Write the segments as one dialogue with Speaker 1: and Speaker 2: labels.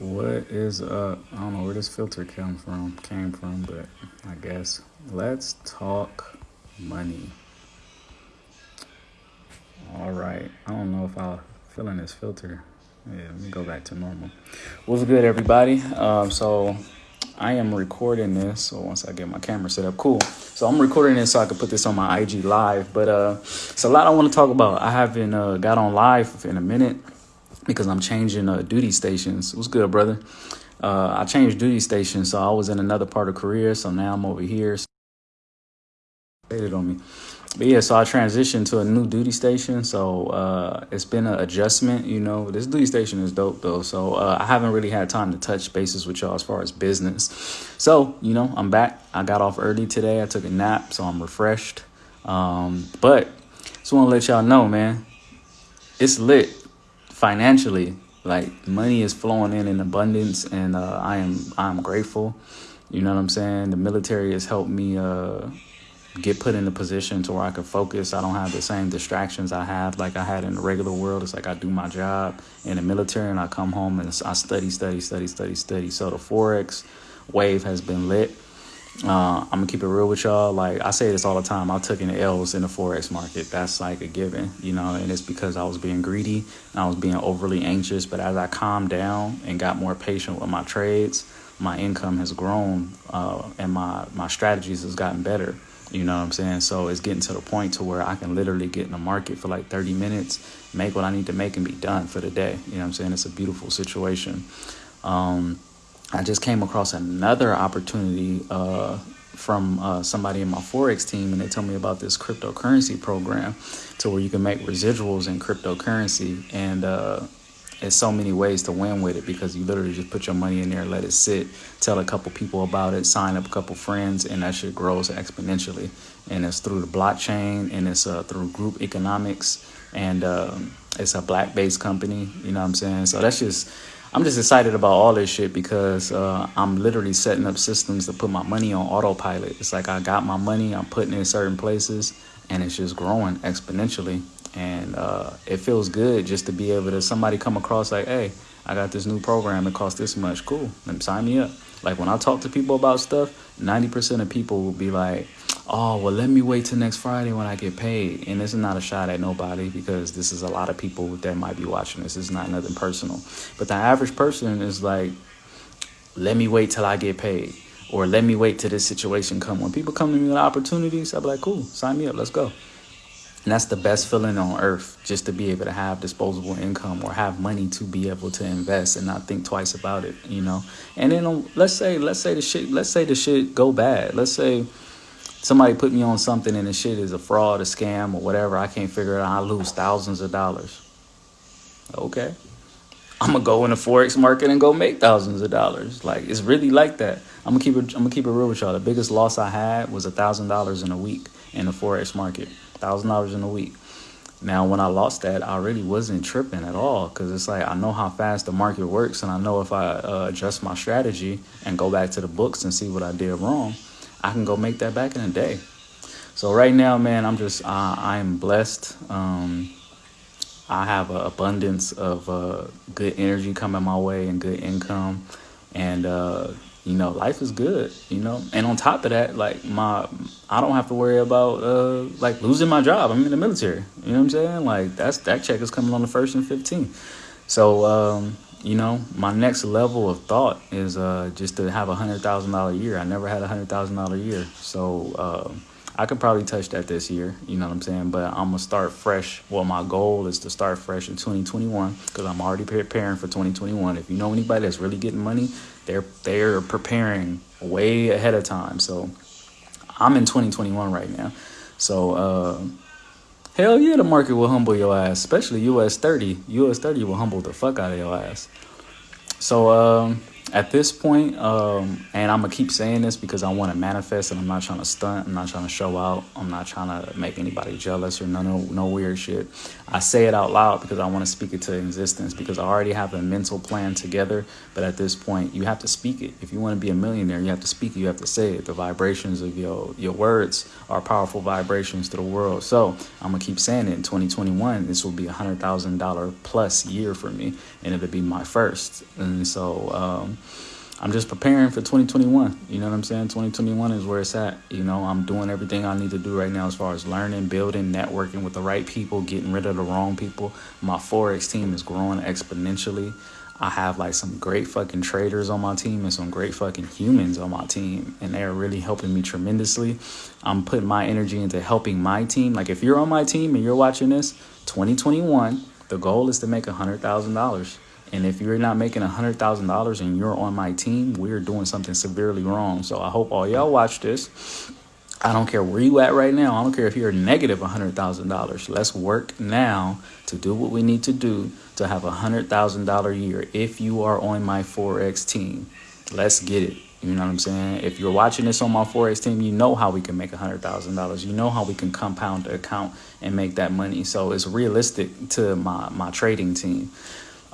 Speaker 1: What is up? I don't know where this filter came from, came from, but I guess let's talk money. All right. I don't know if I'll fill in this filter. Yeah, let me go back to normal. What's good, everybody? Um, so I am recording this. So once I get my camera set up, cool. So I'm recording this so I can put this on my IG live. But uh, it's a lot I want to talk about. I haven't uh, got on live in a minute because I'm changing uh, duty stations. What's good, brother? Uh, I changed duty stations, so I was in another part of Korea, so now I'm over here. Waited on me, but yeah, so I transitioned to a new duty station. So uh, it's been an adjustment. You know, this duty station is dope though. So uh, I haven't really had time to touch bases with y'all as far as business. So you know, I'm back. I got off early today. I took a nap, so I'm refreshed. Um, but just want to let y'all know, man, it's lit financially like money is flowing in in abundance and uh, i am i'm grateful. You know what i'm saying? The military has helped me uh, get put in a position to where i can focus. I don't have the same distractions i have like i had in the regular world. It's like i do my job in the military and i come home and i study study study study study. So the forex wave has been lit uh, I'm gonna keep it real with y'all. Like I say this all the time. I took in L's in the forex market. That's like a given, you know. And it's because I was being greedy and I was being overly anxious. But as I calmed down and got more patient with my trades, my income has grown uh, and my my strategies has gotten better. You know what I'm saying? So it's getting to the point to where I can literally get in the market for like 30 minutes, make what I need to make, and be done for the day. You know what I'm saying? It's a beautiful situation. Um, I just came across another opportunity uh, from uh, somebody in my Forex team, and they told me about this cryptocurrency program to where you can make residuals in cryptocurrency. And uh, there's so many ways to win with it because you literally just put your money in there, let it sit, tell a couple people about it, sign up a couple friends, and that shit grows exponentially. And it's through the blockchain and it's uh, through group economics, and um, it's a black based company, you know what I'm saying? So that's just I'm just excited about all this shit because uh, I'm literally setting up systems to put my money on autopilot. It's like I got my money, I'm putting it in certain places, and it's just growing exponentially. And uh, it feels good just to be able to somebody come across like, hey, I got this new program. It costs this much. Cool. Then sign me up. Like when I talk to people about stuff, 90% of people will be like, oh, well, let me wait till next Friday when I get paid. And this is not a shot at nobody because this is a lot of people that might be watching this. It's not nothing personal. But the average person is like, let me wait till I get paid. Or let me wait till this situation come. When people come to me with opportunities, I'll be like, cool, sign me up, let's go. And that's the best feeling on earth, just to be able to have disposable income or have money to be able to invest and not think twice about it, you know. And then let's say, let's say the shit, let's say the shit go bad. Let's say somebody put me on something and the shit is a fraud, a scam, or whatever, I can't figure it out, I lose thousands of dollars. Okay. I'm gonna go in the forex market and go make thousands of dollars. Like it's really like that. I'm gonna keep it. I'm gonna keep it real with y'all. The biggest loss I had was a thousand dollars in a week in the forex market. Thousand dollars in a week. Now, when I lost that, I really wasn't tripping at all because it's like I know how fast the market works, and I know if I uh, adjust my strategy and go back to the books and see what I did wrong, I can go make that back in a day. So right now, man, I'm just uh, I am blessed. Um, I have an abundance of uh, good energy coming my way and good income, and uh, you know life is good. You know, and on top of that, like my I don't have to worry about uh, like losing my job. I'm in the military. You know what I'm saying? Like that's that check is coming on the first and 15th. So. Um, you know, my next level of thought is uh, just to have a hundred thousand dollar year. I never had a hundred thousand dollar year, so uh, I could probably touch that this year. You know what I'm saying? But I'm gonna start fresh. Well, my goal is to start fresh in 2021 because I'm already preparing for 2021. If you know anybody that's really getting money, they're they're preparing way ahead of time. So I'm in 2021 right now. So. Uh, Hell yeah, the market will humble your ass, especially US 30. US 30 will humble the fuck out of your ass. So, um, at this point, um, and I'm gonna keep saying this because I want to manifest, and I'm not trying to stunt. I'm not trying to show out. I'm not trying to make anybody jealous or no, no, no weird shit. I say it out loud because I want to speak it to existence because I already have a mental plan together. But at this point, you have to speak it. If you want to be a millionaire, you have to speak it. You have to say it. The vibrations of your your words are powerful vibrations to the world. So I'm gonna keep saying it. In 2021, this will be a hundred thousand dollar plus year for me, and it'll be my first. And so. Um, I'm just preparing for 2021. You know what I'm saying? 2021 is where it's at. You know, I'm doing everything I need to do right now as far as learning, building, networking with the right people, getting rid of the wrong people. My Forex team is growing exponentially. I have like some great fucking traders on my team and some great fucking humans on my team, and they are really helping me tremendously. I'm putting my energy into helping my team. Like, if you're on my team and you're watching this, 2021, the goal is to make a $100,000 and if you're not making $100,000 and you're on my team, we're doing something severely wrong. So I hope all y'all watch this. I don't care where you at right now. I don't care if you're negative $100,000. Let's work now to do what we need to do to have a $100,000 year if you are on my Forex team. Let's get it. You know what I'm saying? If you're watching this on my Forex team, you know how we can make $100,000. You know how we can compound the account and make that money. So it's realistic to my, my trading team.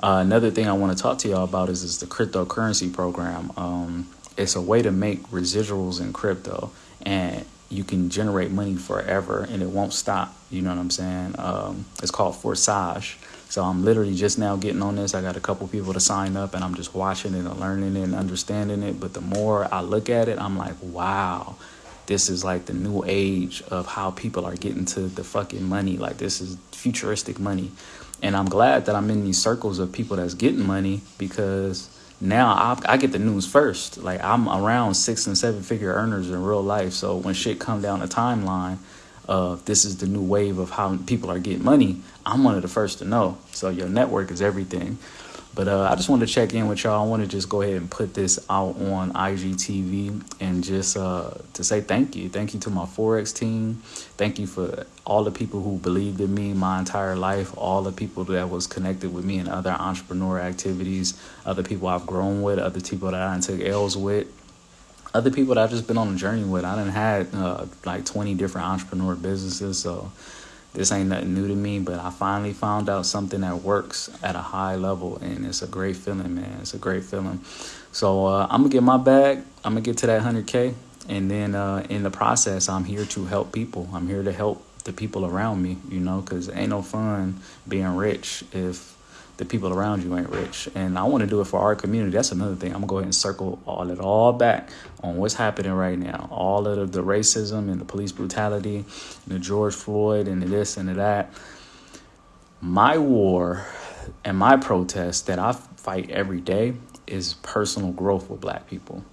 Speaker 1: Uh, another thing I want to talk to y'all about is, is the cryptocurrency program. Um, it's a way to make residuals in crypto, and you can generate money forever, and it won't stop. You know what I'm saying? Um, it's called Forsage. So I'm literally just now getting on this. I got a couple people to sign up, and I'm just watching it and learning it and understanding it. But the more I look at it, I'm like, wow, this is like the new age of how people are getting to the fucking money. Like this is futuristic money. And I'm glad that I'm in these circles of people that's getting money because now I, I, get the news first. Like I'm around six and seven figure earners in real life. So when shit come down the timeline, of this is the new wave of how people are getting money. I'm one of the first to know. So your network is everything. But uh, I just wanted to check in with y'all. I want to just go ahead and put this out on IGTV and just uh, to say thank you. Thank you to my Forex team. Thank you for all the people who believed in me my entire life, all the people that was connected with me in other entrepreneur activities, other people I've grown with, other people that I took L's with, other people that I've just been on a journey with. I done had uh, like 20 different entrepreneur businesses. So this ain't nothing new to me, but I finally found out something that works at a high level, and it's a great feeling, man. It's a great feeling. So uh, I'm gonna get my bag. I'm gonna get to that 100k, and then uh, in the process, I'm here to help people. I'm here to help the people around me, you know, because ain't no fun being rich if the people around you ain't rich. And I want to do it for our community. That's another thing. I'm gonna go ahead and circle all it all back on what's happening right now. All of the racism and the police brutality, and the George Floyd and the this and the that. My war and my protest that I fight every day is personal growth with black people.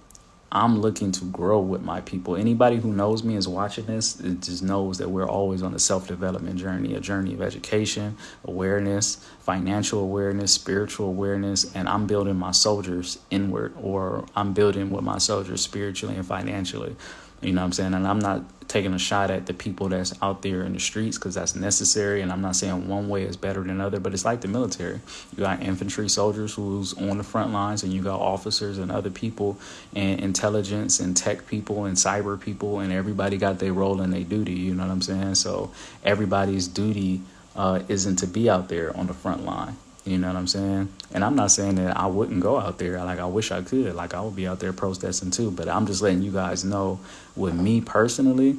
Speaker 1: I'm looking to grow with my people. Anybody who knows me is watching this it just knows that we're always on a self development journey, a journey of education, awareness, financial awareness, spiritual awareness, and I'm building my soldiers inward, or I'm building with my soldiers spiritually and financially. You know what I'm saying? And I'm not taking a shot at the people that's out there in the streets because that's necessary. And I'm not saying one way is better than other, but it's like the military. You got infantry soldiers who's on the front lines, and you got officers and other people, and intelligence and tech people and cyber people, and everybody got their role and their duty. You know what I'm saying? So everybody's duty uh, isn't to be out there on the front line. You know what I'm saying? And I'm not saying that I wouldn't go out there. Like I wish I could. Like I would be out there protesting too. But I'm just letting you guys know with me personally,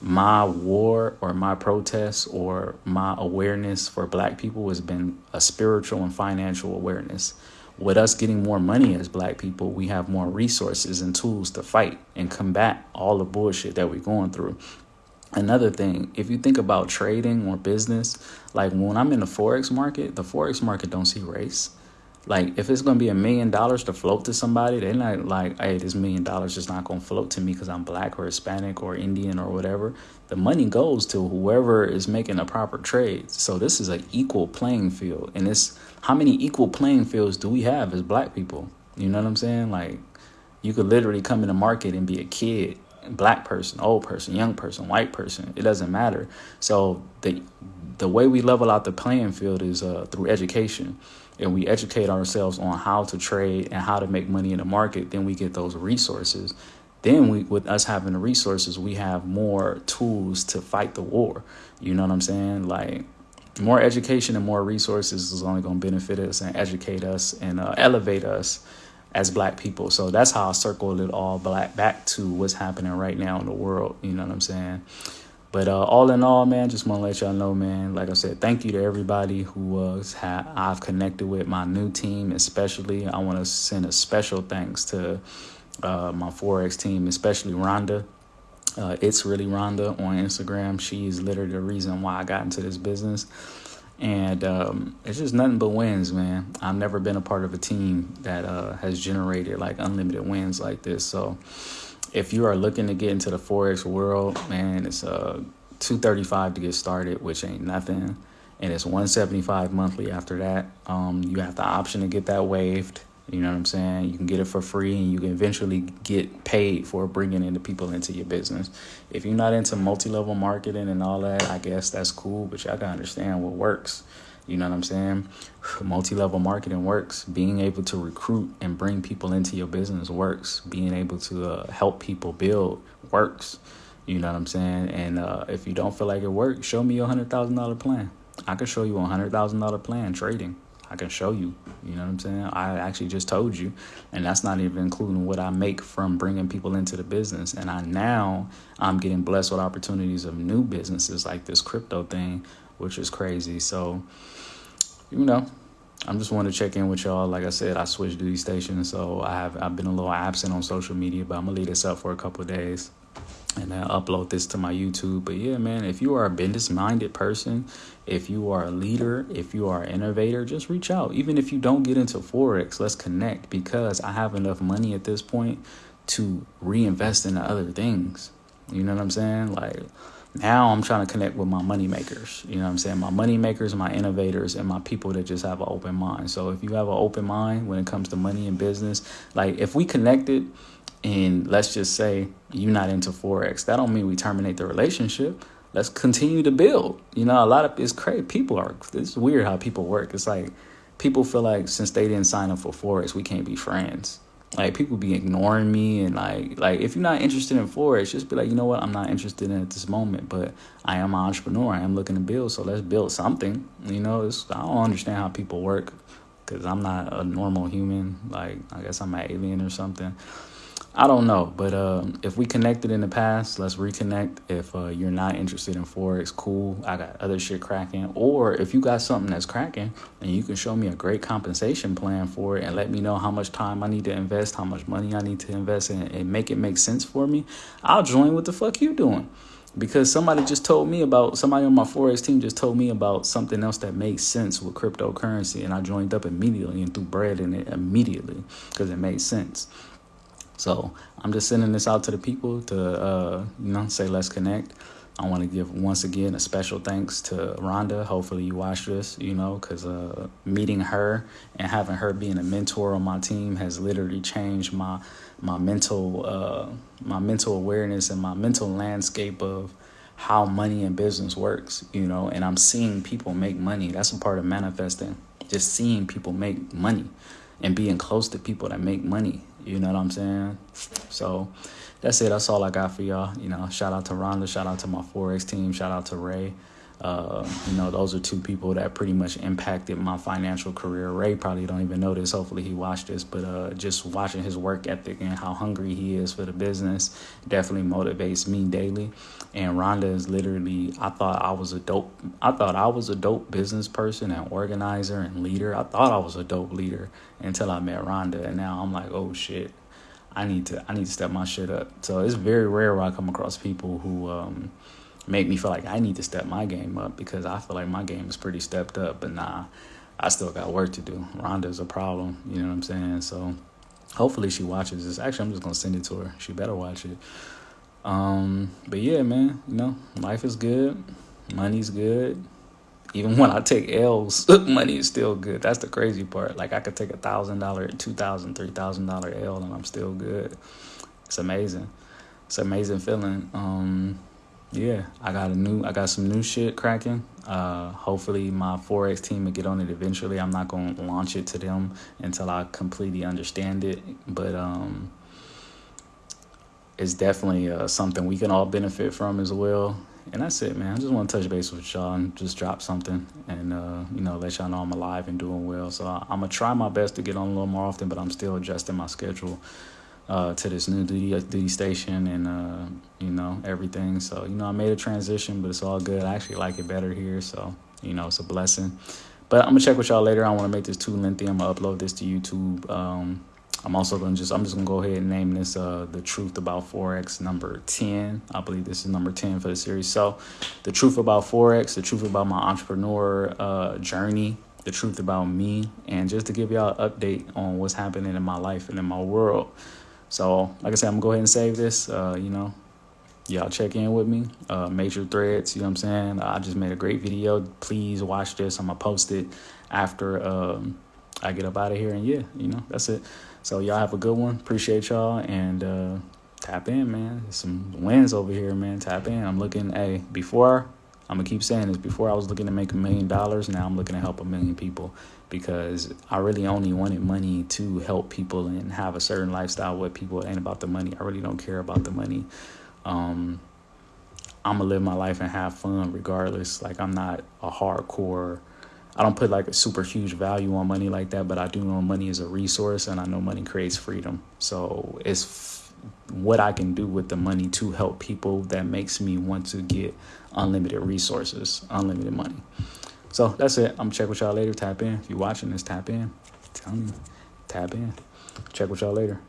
Speaker 1: my war or my protest or my awareness for black people has been a spiritual and financial awareness. With us getting more money as black people, we have more resources and tools to fight and combat all the bullshit that we're going through. Another thing, if you think about trading or business, like when I'm in the forex market, the forex market don't see race. Like if it's gonna be a million dollars to float to somebody, they're not like, hey, this million dollars is not gonna float to me because I'm black or Hispanic or Indian or whatever. The money goes to whoever is making a proper trade. So this is an equal playing field, and it's how many equal playing fields do we have as black people? You know what I'm saying? Like you could literally come in the market and be a kid black person, old person, young person, white person. It doesn't matter. So the the way we level out the playing field is uh, through education, and we educate ourselves on how to trade and how to make money in the market. Then we get those resources. Then we, with us having the resources, we have more tools to fight the war. You know what I'm saying? Like more education and more resources is only going to benefit us and educate us and uh, elevate us as black people. So that's how I circled it all black back to what's happening right now in the world. You know what I'm saying? But uh, all in all, man, just want to let y'all know, man. Like I said, thank you to everybody who uh, ha- I've connected with, my new team, especially. I want to send a special thanks to uh, my forex team, especially Rhonda. Uh, it's really Rhonda on Instagram. She's literally the reason why I got into this business and um, it's just nothing but wins, man. I've never been a part of a team that uh, has generated like unlimited wins like this. So, if you are looking to get into the forex world, man, it's uh 235 to get started, which ain't nothing, and it's 175 monthly after that. Um, you have the option to get that waived. You know what I'm saying? You can get it for free and you can eventually get paid for bringing in the people into your business. If you're not into multi level marketing and all that, I guess that's cool, but y'all gotta understand what works. You know what I'm saying? Multi level marketing works. Being able to recruit and bring people into your business works. Being able to uh, help people build works. You know what I'm saying? And uh, if you don't feel like it works, show me your $100,000 plan. I can show you a $100,000 plan trading. I can show you. You know what I'm saying? I actually just told you, and that's not even including what I make from bringing people into the business. And I now I'm getting blessed with opportunities of new businesses like this crypto thing, which is crazy. So, you know, I'm just want to check in with y'all. Like I said, I switched duty stations, so I have I've been a little absent on social media, but I'm gonna leave this up for a couple days and then upload this to my YouTube. But yeah, man, if you are a business minded person, if you are a leader, if you are an innovator, just reach out. Even if you don't get into Forex, let's connect because I have enough money at this point to reinvest into other things. You know what I'm saying? Like now I'm trying to connect with my money makers. You know what I'm saying? My money makers, my innovators, and my people that just have an open mind. So if you have an open mind when it comes to money and business, like if we connected and let's just say you're not into forex. That don't mean we terminate the relationship. Let's continue to build. You know a lot of it's crazy. People are it's weird how people work. It's like people feel like since they didn't sign up for forex we can't be friends. Like people be ignoring me and like like if you're not interested in forex just be like you know what? I'm not interested in at this moment but i am an entrepreneur. I am looking to build so let's build something. You know i don't understand how people work because i'm not a normal human. Like i guess i'm an alien or something I don't know, but uh, if we connected in the past, let's reconnect. If uh, you're not interested in forex, cool. I got other shit cracking. Or if you got something that's cracking, and you can show me a great compensation plan for it, and let me know how much time I need to invest, how much money I need to invest, in, and make it make sense for me, I'll join. What the fuck you doing? Because somebody just told me about somebody on my forex team just told me about something else that makes sense with cryptocurrency, and I joined up immediately and threw bread in it immediately because it made sense. So I'm just sending this out to the people to, uh, you know, say let's connect. I want to give once again a special thanks to Rhonda. Hopefully you watch this, you know, because uh, meeting her and having her being a mentor on my team has literally changed my my mental uh, my mental awareness and my mental landscape of how money and business works, you know. And I'm seeing people make money. That's a part of manifesting. Just seeing people make money and being close to people that make money you know what I'm saying? So that's it. That's all I got for y'all. You know, shout out to Rhonda. Shout out to my Forex team. Shout out to Ray. Uh, you know, those are two people that pretty much impacted my financial career. Ray probably don't even know this. Hopefully, he watched this, but uh, just watching his work ethic and how hungry he is for the business definitely motivates me daily. And Rhonda is literally, I thought I was a dope. I thought I was a dope business person and organizer and leader. I thought I was a dope leader until I met Rhonda, and now I'm like, oh shit. I need to I need to step my shit up. So it's very rare where I come across people who um, make me feel like I need to step my game up because I feel like my game is pretty stepped up. But nah, I still got work to do. Rhonda's a problem. You know what I'm saying? So hopefully she watches this. Actually, I'm just gonna send it to her. She better watch it. Um, but yeah, man, you know, life is good. Money's good. Even when I take L's, money is still good. That's the crazy part. Like I could take a thousand dollar, two thousand, three thousand dollar L, and I'm still good. It's amazing. it's amazing feeling. Um, yeah, I got a new, I got some new shit cracking. Uh, hopefully my forex team will get on it eventually. I'm not gonna launch it to them until I completely understand it, but um, it's definitely uh, something we can all benefit from as well. And that's it, man. I just want to touch base with y'all and just drop something and, uh, you know, let y'all know I'm alive and doing well. So I, am going to try my best to get on a little more often, but I'm still adjusting my schedule uh, to this new duty, duty station and, uh, you know, everything. So, you know, I made a transition, but it's all good. I actually like it better here. So, you know, it's a blessing. But I'm to check with y'all later. I don't want to make this too lengthy. I'm to upload this to YouTube. Um, I'm also to just, I'm just to go ahead and name this uh, The Truth About Forex number 10. I believe this is number 10 for the series. So, The Truth About Forex, The Truth About My Entrepreneur uh, Journey, The Truth About Me, and just to give y'all an update on what's happening in my life and in my world. So, like I said, I'm to go ahead and save this. Uh, you know, y'all check in with me. Uh, major threads, you know what I'm saying? I just made a great video. Please watch this. I'm to post it after um, I get up out of here. And yeah, you know, that's it. So y'all have a good one. Appreciate y'all and uh, tap in, man. Some wins over here, man. Tap in. I'm looking. Hey, before I'm gonna keep saying this. Before I was looking to make a million dollars. Now I'm looking to help a million people because I really only wanted money to help people and have a certain lifestyle with people. It ain't about the money. I really don't care about the money. Um, I'm gonna live my life and have fun regardless. Like I'm not a hardcore I don't put like a super huge value on money like that, but I do know money is a resource and I know money creates freedom. So it's what I can do with the money to help people that makes me want to get unlimited resources, unlimited money. So that's it. I'm check with y'all later. Tap in. If you're watching this, tap in. Tell me. Tap in. Check with y'all later.